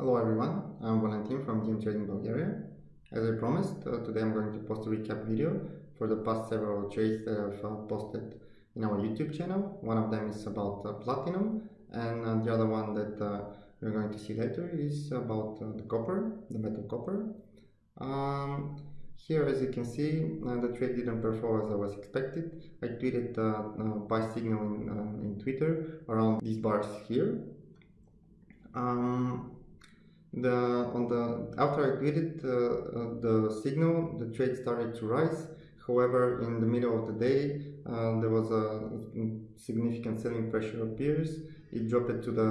Hello everyone, I'm Valentin from DM Trading Bulgaria. As I promised, uh, today I'm going to post a recap video for the past several trades that I've uh, posted in our YouTube channel. One of them is about uh, platinum and uh, the other one that uh, we're going to see later is about uh, the copper, the metal copper. Um, here as you can see, the trade didn't perform as I was expected. I tweeted buy signal in, in Twitter around these bars here. Um, the on the after I tweeted uh, uh, the signal, the trade started to rise. However, in the middle of the day, uh, there was a significant selling pressure appears. It dropped to the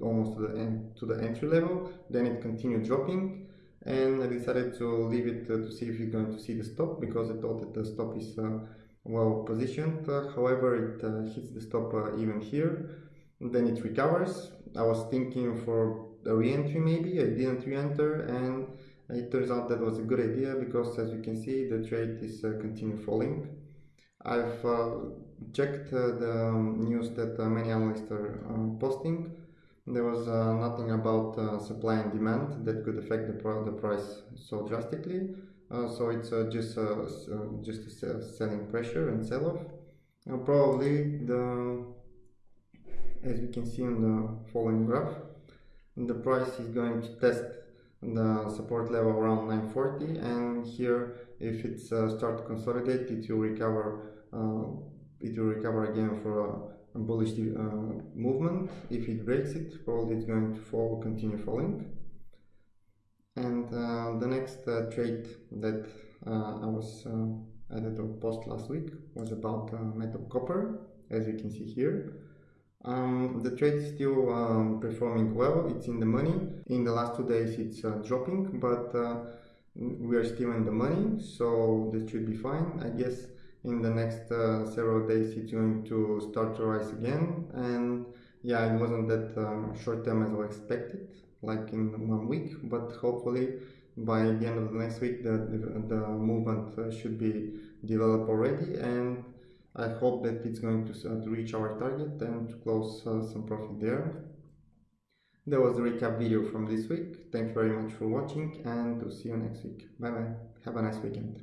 almost to the end to the entry level. Then it continued dropping, and I decided to leave it uh, to see if you're going to see the stop because I thought that the stop is uh, well positioned. Uh, however, it hits the stop even here. Then it recovers. I was thinking for a re-entry maybe I didn't re-enter and it turns out that was a good idea because as you can see the trade is uh, continue falling. I've uh, checked uh, the um, news that uh, many analysts are uh, posting. There was uh, nothing about supply and demand that could affect the, the price so drastically. So it's just just a selling pressure and sell-off. Probably the as we can see on the following graph the price is going to test the support level around 940 and here if it's uh, start to consolidate it will recover uh, it will recover again for a, bullish uh, movement. If it breaks it probably it's going to fall continue falling. And uh, the next uh, trade that uh, I was added to post last week was about metal copper as you can see here um, the trade is still um, performing well, it's in the money. In the last two days it's uh, dropping, but uh, we are still in the money, so this should be fine. I guess in the next uh, several days it's going to start to rise again. And yeah, it wasn't that uh, short term as I expected, like in one week, but hopefully by the end of the next week the, the, the movement uh, should be developed already and I hope that it's going to, uh, to reach our target and to close some profit there. That was the recap video from this week. Thanks very much for watching and to see you next week. Bye bye. Have a nice weekend.